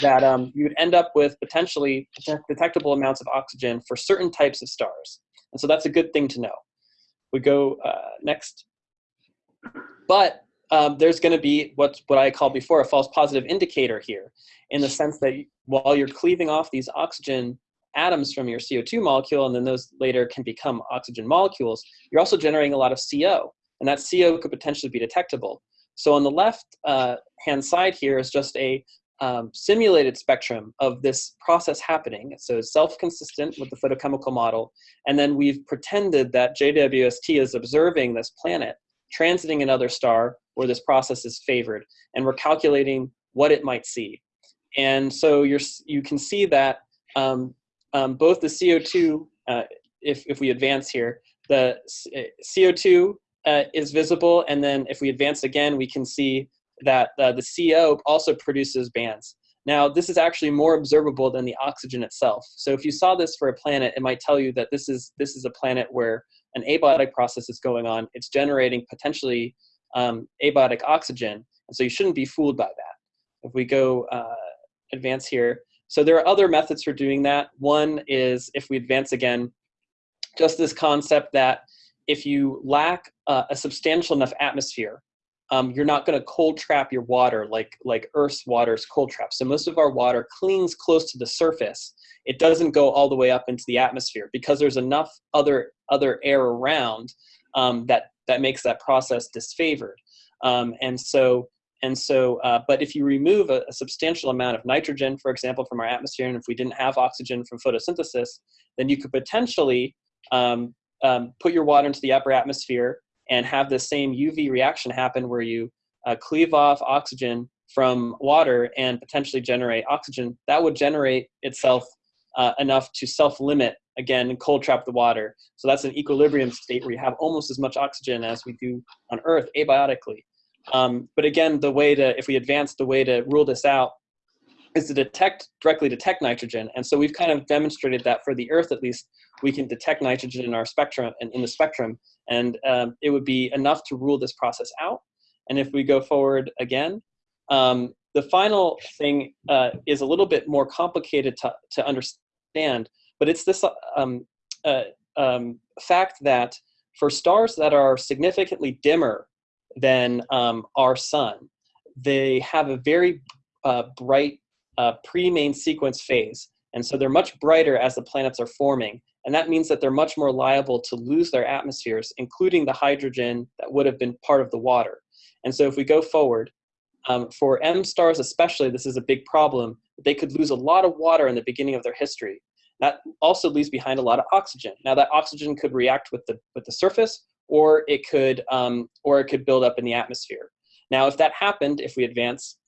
that um, you would end up with potentially detectable amounts of oxygen for certain types of stars. And so that's a good thing to know. We go uh, next. But um, there's going to be what's what I called before a false positive indicator here, in the sense that while you're cleaving off these oxygen atoms from your CO2 molecule, and then those later can become oxygen molecules, you're also generating a lot of CO, and that CO could potentially be detectable. So on the left uh, hand side here is just a um, simulated spectrum of this process happening. So it's self-consistent with the photochemical model. And then we've pretended that JWST is observing this planet transiting another star where this process is favored. And we're calculating what it might see. And so you're, you can see that um, um, both the CO2, uh, if, if we advance here, the CO2 uh, is visible. And then if we advance again, we can see that uh, the CO also produces bands. Now, this is actually more observable than the oxygen itself. So if you saw this for a planet, it might tell you that this is, this is a planet where an abiotic process is going on. It's generating potentially um, abiotic oxygen. And so you shouldn't be fooled by that. If we go uh, advance here, so there are other methods for doing that. One is if we advance again, just this concept that if you lack uh, a substantial enough atmosphere, um, you're not going to cold trap your water like, like Earth's water is cold trapped. So most of our water clings close to the surface. It doesn't go all the way up into the atmosphere because there's enough other, other air around um, that, that makes that process disfavored. Um, and so, and so uh, but if you remove a, a, substantial amount of nitrogen, for example, from our atmosphere, and if we didn't have oxygen from photosynthesis, then you could potentially um, um, put your water into the upper atmosphere and have the same UV reaction happen where you uh, cleave off oxygen from water and potentially generate oxygen, that would generate itself uh, enough to self-limit again cold trap the water. So that's an equilibrium state where you have almost as much oxygen as we do on Earth abiotically. Um, but again, the way to, if we advance the way to rule this out is to detect, directly detect nitrogen. And so we've kind of demonstrated that for the Earth, at least, we can detect nitrogen in our spectrum, in, in the spectrum, and um, it would be enough to rule this process out. And if we go forward again, um, the final thing uh, is a little bit more complicated to, to understand, but it's this um, uh, um, fact that for stars that are significantly dimmer than um, our sun, they have a very uh, bright uh, pre-main sequence phase. And so they're much brighter as the planets are forming. And that means that they're much more liable to lose their atmospheres, including the hydrogen that would have been part of the water. And so if we go forward, um, for M stars especially, this is a big problem. They could lose a lot of water in the beginning of their history. That also leaves behind a lot of oxygen. Now that oxygen could react with the, with the surface, or it could, um, or it could build up in the atmosphere. Now if that happened, if we advance,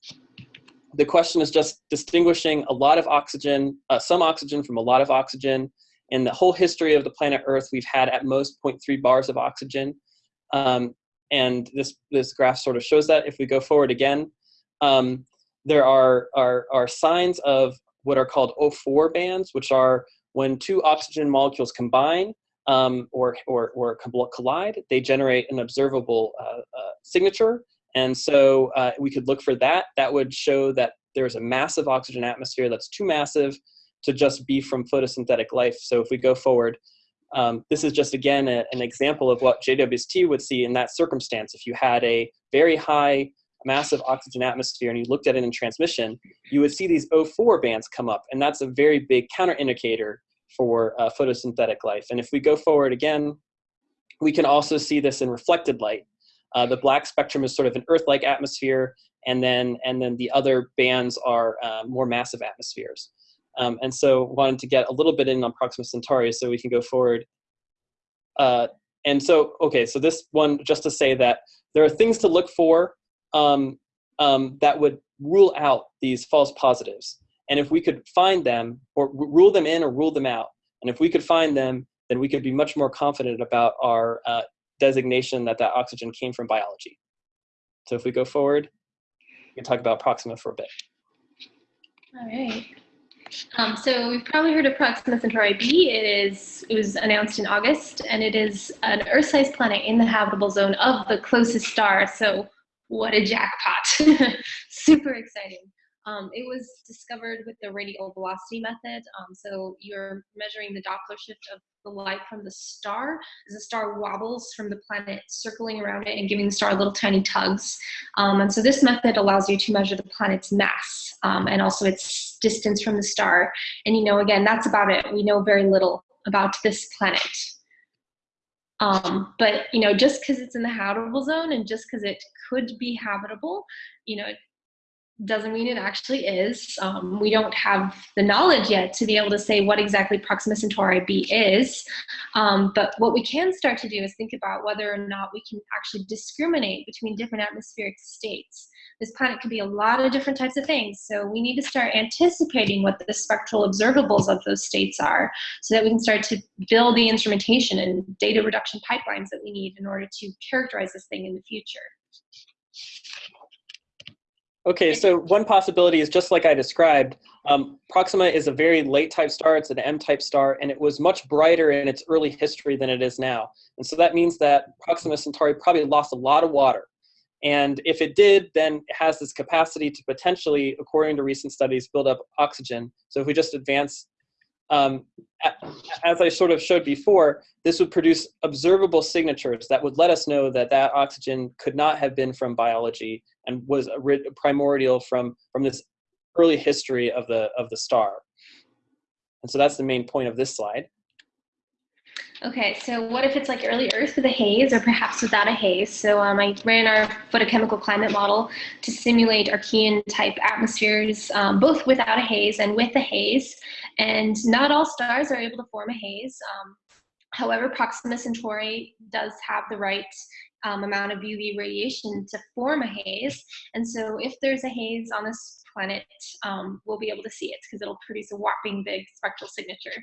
the question is just distinguishing a lot of oxygen, uh, some oxygen from a lot of oxygen. In the whole history of the planet Earth, we've had at most 0.3 bars of oxygen. Um, and this, this graph sort of shows that. If we go forward again, um, there are, are, are signs of what are called O4 bands, which are when two oxygen molecules combine um, or, or, or collide, they generate an observable uh, uh, signature and so uh, we could look for that. That would show that there's a massive oxygen atmosphere that's too massive to just be from photosynthetic life. So if we go forward, um, this is just again a, an example of what JWST would see in that circumstance. If you had a very high massive oxygen atmosphere and you looked at it in transmission, you would see these O4 bands come up. And that's a very big counter indicator for uh, photosynthetic life. And if we go forward again, we can also see this in reflected light. Uh, the black spectrum is sort of an Earth-like atmosphere, and then and then the other bands are uh, more massive atmospheres. Um, and so wanted to get a little bit in on Proxima Centauri so we can go forward. Uh, and so, okay, so this one, just to say that there are things to look for um, um, that would rule out these false positives. And if we could find them or rule them in or rule them out, and if we could find them, then we could be much more confident about our uh, designation that that oxygen came from biology. So if we go forward, we can talk about Proxima for a bit. All right. Um, so we've probably heard of Proxima Centauri b. It is it was announced in August, and it is an Earth-sized planet in the habitable zone of the closest star. So what a jackpot! Super exciting. Um, it was discovered with the radial velocity method. Um, so you're measuring the Doppler shift of the light from the star as the star wobbles from the planet circling around it and giving the star little tiny tugs. Um, and so this method allows you to measure the planet's mass um, and also its distance from the star. And you know, again, that's about it. We know very little about this planet. Um, but you know, just because it's in the habitable zone and just because it could be habitable, you know, doesn't mean it actually is. Um, we don't have the knowledge yet to be able to say what exactly Proxima Centauri b is. Um, but what we can start to do is think about whether or not we can actually discriminate between different atmospheric states. This planet could be a lot of different types of things. So we need to start anticipating what the spectral observables of those states are so that we can start to build the instrumentation and data reduction pipelines that we need in order to characterize this thing in the future. Okay, so one possibility is just like I described, um, Proxima is a very late type star, it's an M-type star, and it was much brighter in its early history than it is now. And so that means that Proxima Centauri probably lost a lot of water. And if it did, then it has this capacity to potentially, according to recent studies, build up oxygen. So if we just advance um, as I sort of showed before, this would produce observable signatures that would let us know that that oxygen could not have been from biology and was primordial from, from this early history of the, of the star. And so that's the main point of this slide. Okay, so what if it's like early Earth with a haze or perhaps without a haze? So um, I ran our photochemical climate model to simulate Archean type atmospheres, um, both without a haze and with a haze. And not all stars are able to form a haze. Um, however, Proxima Centauri does have the right um, amount of UV radiation to form a haze. And so if there's a haze on this planet, um, we'll be able to see it because it'll produce a whopping big spectral signature.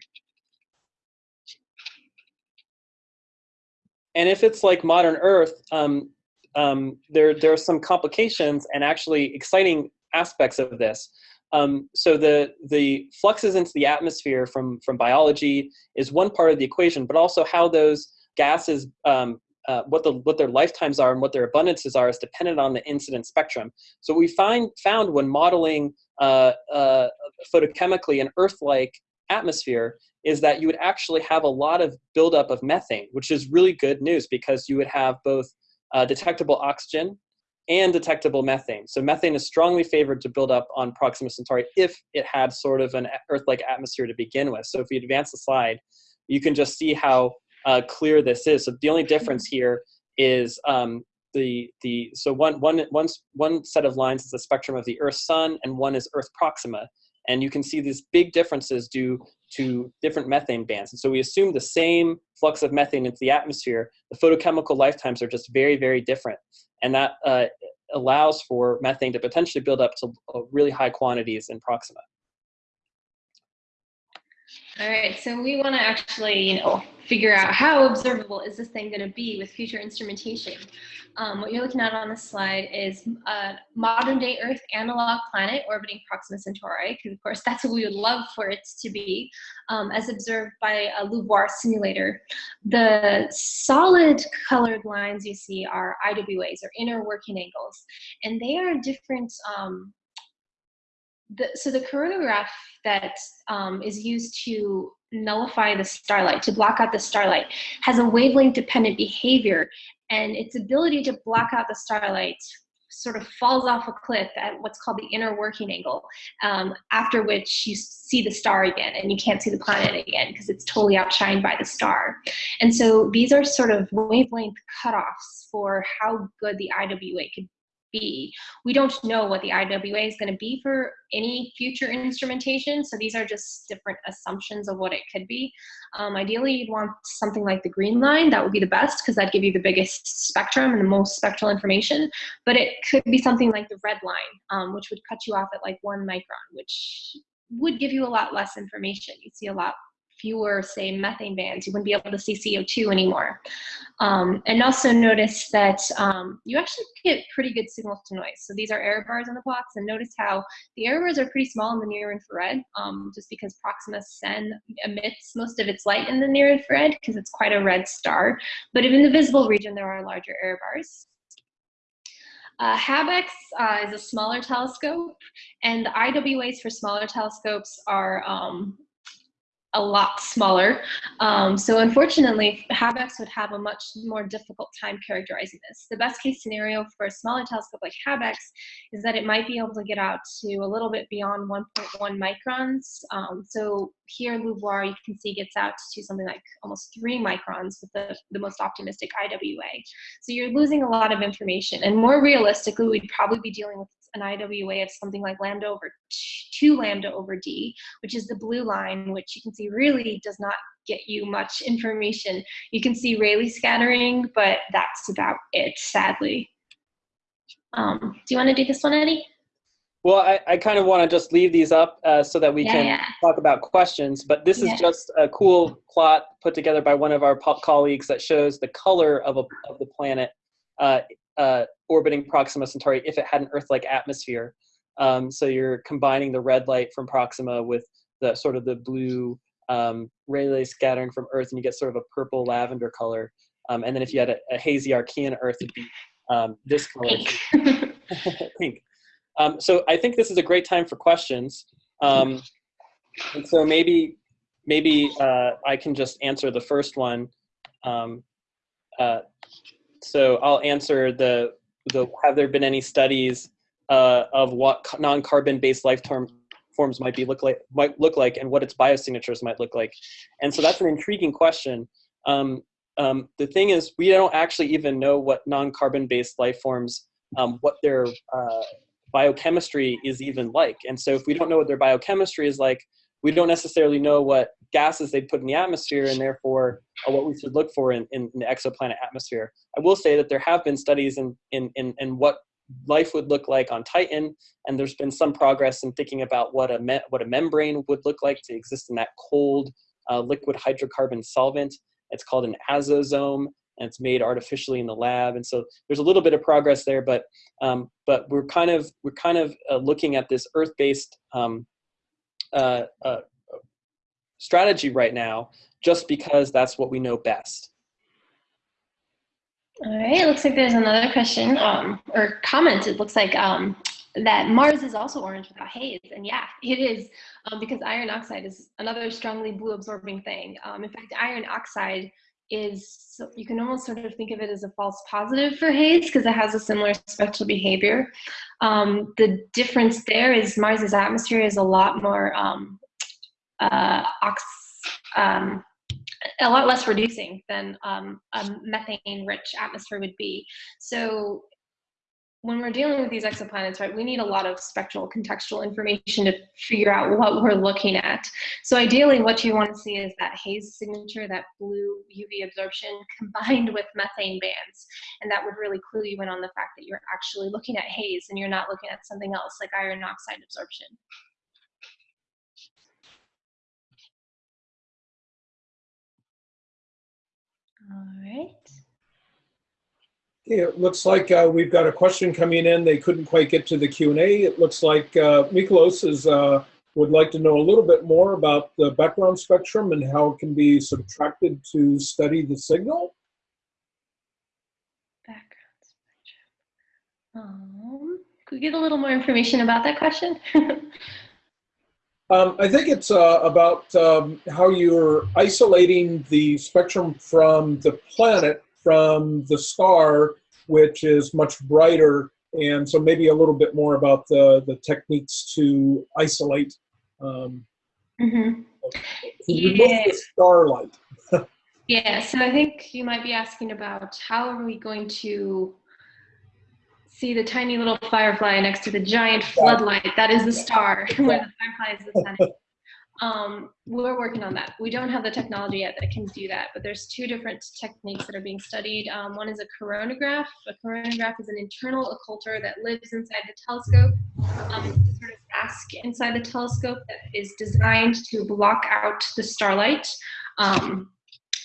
And if it's like modern Earth, um, um, there, there are some complications and actually exciting aspects of this. Um, so the, the fluxes into the atmosphere from, from biology is one part of the equation, but also how those gases, um, uh, what, the, what their lifetimes are and what their abundances are is dependent on the incident spectrum. So we find, found when modeling uh, uh, photochemically an Earth-like atmosphere is that you would actually have a lot of buildup of methane, which is really good news because you would have both uh, detectable oxygen and detectable methane. So methane is strongly favored to build up on Proxima Centauri if it had sort of an Earth-like atmosphere to begin with. So if we advance the slide, you can just see how uh, clear this is. So the only difference here is um, the the so one one one one set of lines is the spectrum of the Earth Sun, and one is Earth Proxima. And you can see these big differences due to different methane bands. And so we assume the same flux of methane into the atmosphere. The photochemical lifetimes are just very, very different. And that uh, allows for methane to potentially build up to uh, really high quantities in Proxima. All right, so we want to actually, you know, figure out how observable is this thing going to be with future instrumentation. Um, what you're looking at on this slide is a modern day Earth analog planet orbiting Proxima Centauri, because of course that's what we would love for it to be, um, as observed by a LUVOIR simulator. The solid colored lines you see are IWAs, or inner working angles, and they are different um, the, so the coronagraph that um, is used to nullify the starlight, to block out the starlight, has a wavelength dependent behavior and its ability to block out the starlight sort of falls off a cliff at what's called the inner working angle, um, after which you see the star again and you can't see the planet again because it's totally outshined by the star. And so these are sort of wavelength cutoffs for how good the IWA could be. We don't know what the IWA is going to be for any future instrumentation, so these are just different assumptions of what it could be. Um, ideally, you'd want something like the green line. That would be the best because that'd give you the biggest spectrum and the most spectral information. But it could be something like the red line, um, which would cut you off at like one micron, which would give you a lot less information. You'd see a lot fewer, say, methane bands. You wouldn't be able to see CO2 anymore. Um, and also notice that um, you actually get pretty good signal to noise. So these are error bars on the plots, and notice how the error bars are pretty small in the near infrared, um, just because Proxima Cen emits most of its light in the near infrared because it's quite a red star. But in the visible region, there are larger error bars. Uh, HabEx uh, is a smaller telescope, and the IWAs for smaller telescopes are um, a lot smaller. Um, so unfortunately, HabEx would have a much more difficult time characterizing this. The best case scenario for a smaller telescope like HabEx is that it might be able to get out to a little bit beyond 1.1 microns. Um, so here LUVOIR, you can see gets out to something like almost three microns with the, the most optimistic IWA. So you're losing a lot of information. And more realistically, we'd probably be dealing with an IWA of something like lambda over 2 lambda over d, which is the blue line, which you can see really does not get you much information. You can see Rayleigh scattering, but that's about it, sadly. Um, do you want to do this one, Eddie? Well, I, I kind of want to just leave these up uh, so that we Yeah, can yeah. talk about questions, but this Yeah. is just a cool plot put together by one of our colleagues that shows the color of, a, of the planet uh, uh, orbiting Proxima Centauri if it had an Earth-like atmosphere. Um, so you're combining the red light from Proxima with the sort of the blue um, Rayleigh scattering from Earth, and you get sort of a purple lavender color. Um, and then if you had a, a hazy Archean Earth, it'd be um, this color Pink. pink. Um, so I think this is a great time for questions. Um, and so maybe maybe uh, I can just answer the first one. Um, uh, so I'll answer the the have there been any studies uh, of what non-carbon based life term forms might be look like might look like and what its biosignatures might look like. And so that's an intriguing question. Um, um, the thing is, we don't actually even know what non-carbon based life forms um, what their uh, biochemistry is even like. And so if we don't know what their biochemistry is like, we don't necessarily know what gases they put in the atmosphere and therefore what we should look for in, in, the exoplanet atmosphere. I will say that there have been studies in, in, in, in what life would look like on Titan, and there's been some progress in thinking about what a, me- what a membrane would look like to exist in that cold uh, liquid hydrocarbon solvent. It's called an azotosome, and it's made artificially in the lab. And so there's a little bit of progress there, but um, but we're kind of we're kind of uh, looking at this Earth-based um, uh, uh, strategy right now, just because that's what we know best. All right, looks like there's another question um, or comment. It looks like um, that Mars is also orange without haze. And yeah, it is um, because iron oxide is another strongly blue absorbing thing. Um, in fact, iron oxide is, you can almost sort of think of it as a false positive for haze because it has a similar spectral behavior. Um, the difference there is Mars's atmosphere is a lot more um, uh, ox, um, a lot less reducing than um, a methane-rich atmosphere would be. So when we're dealing with these exoplanets, right, we need a lot of spectral contextual information to figure out what we're looking at. So ideally, what you want to see is that haze signature, that blue UV absorption combined with methane bands. And that would really clue you in on the fact that you're actually looking at haze and you're not looking at something else like iron oxide absorption. All right. It looks like uh, we've got a question coming in. They couldn't quite get to the Q&A. It looks like uh, Miklos is, uh, would like to know a little bit more about the background spectrum and how it can be subtracted to study the signal. Background spectrum. Um, could we get a little more information about that question? Um, I think it's uh, about um, how you're isolating the spectrum from the planet from the star, which is much brighter. And so maybe a little bit more about the, the techniques to isolate, um, Mhm. Yeah. the starlight. Yeah, so I think you might be asking about how are we going to see the tiny little firefly next to the giant floodlight that is the star, where the firefly is the sun. Um, we're working on that. We don't have the technology yet that can do that, but there's two different techniques that are being studied. Um, one is a coronagraph. A coronagraph is an internal occulter that lives inside the telescope um, sort of mask inside the telescope that is designed to block out the starlight. Um,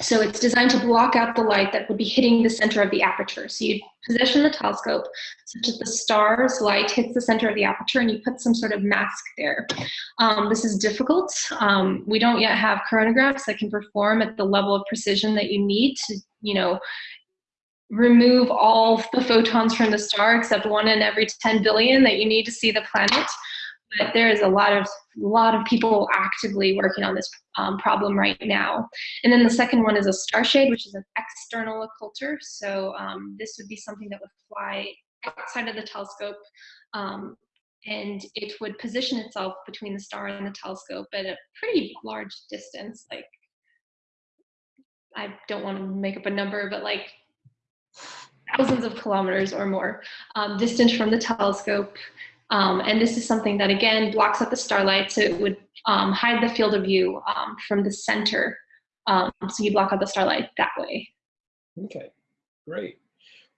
so it's designed to block out the light that would be hitting the center of the aperture. So you position the telescope such that the star's light hits the center of the aperture and you put some sort of mask there. Um, this is difficult. Um, we don't yet have coronagraphs that can perform at the level of precision that you need to, you know, remove all the photons from the star except one in every 10 billion that you need to see the planet but there is a lot of lot of people actively working on this um, problem right now. And then the second one is a star shade, which is an external occulter. So um, this would be something that would fly outside of the telescope, um, and it would position itself between the star and the telescope at a pretty large distance. Like I don't want to make up a number, but like thousands of kilometers or more um, from the telescope. Um, and this is something that again blocks out the starlight, so it would um, hide the field of view um, from the center. Um, so you block out the starlight that way. Okay, great.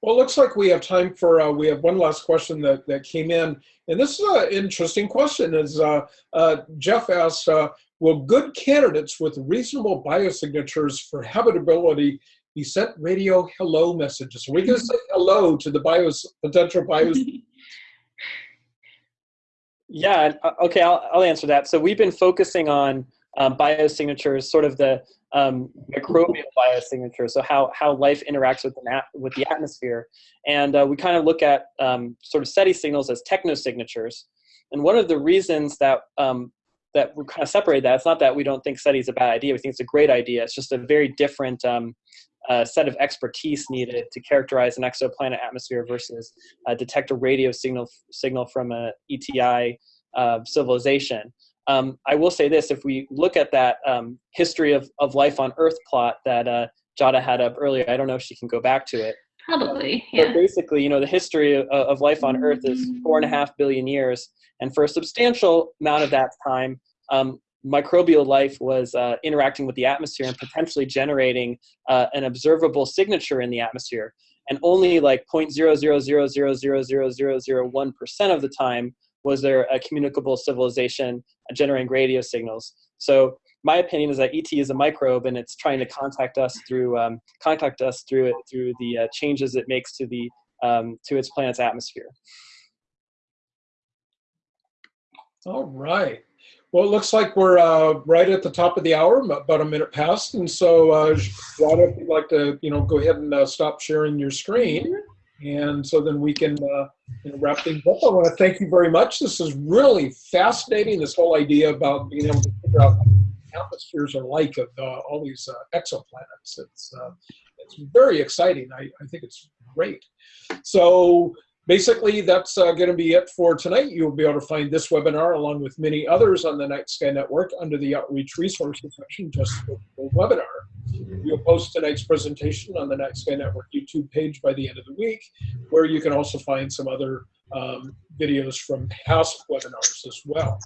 Well, it looks like we have time for, uh, we have one last question that, that came in. And this is an interesting question. Is uh, uh, Jeff asks, uh, will good candidates with reasonable biosignatures for habitability be sent radio hello messages? Are we going to say hello to the bios, potential bios Yeah, uh, okay, I'll, I'll answer that. So we've been focusing on um, biosignatures, sort of the um, microbial biosignatures, so how, how life interacts with the, with the atmosphere. And uh, we kind of look at um, sort of SETI signals as technosignatures. And one of the reasons that, um, that we kind of separate that, it's not that we don't think SETI is a bad idea, we think it's a great idea. It's just a very different um, uh, set of expertise needed to characterize an exoplanet atmosphere versus uh, detect a radio signal signal from a ETI uh, civilization. Um, I will say this: if we look at that um, history of, of life on Earth plot that uh, Giada had up earlier, I don't know if she can go back to it. Probably, yeah. But basically, you know, the history of, of life on Earth is four and a half billion years, and for a substantial amount of that time, um, microbial life was uh, interacting with the atmosphere and potentially generating uh, an observable signature in the atmosphere. And only like 0.000000001% of the time was there a communicable civilization generating radio signals. So my opinion is that ET is a microbe and it's trying to contact us through um, contact us through it through the uh, changes it makes to the um, to its planet's atmosphere. All right. Well, it looks like we're uh, right at the top of the hour, about a minute past. And so, uh, if you'd like to, you know, go ahead and uh, stop sharing your screen. And so then we can uh, you know, wrap things up. I want to thank you very much. This is really fascinating, this whole idea about being able to figure out what atmospheres are like of uh, all these uh, exoplanets. It's, uh, it's very exciting. I, I think it's great. So basically, that's uh, going to be it for tonight. You'll be able to find this webinar along with many others on the Night Sky Network under the Outreach Resources section, just webinar. We'll post tonight's presentation on the Night Sky Network YouTube page by the end of the week, where you can also find some other um, videos from past webinars as well.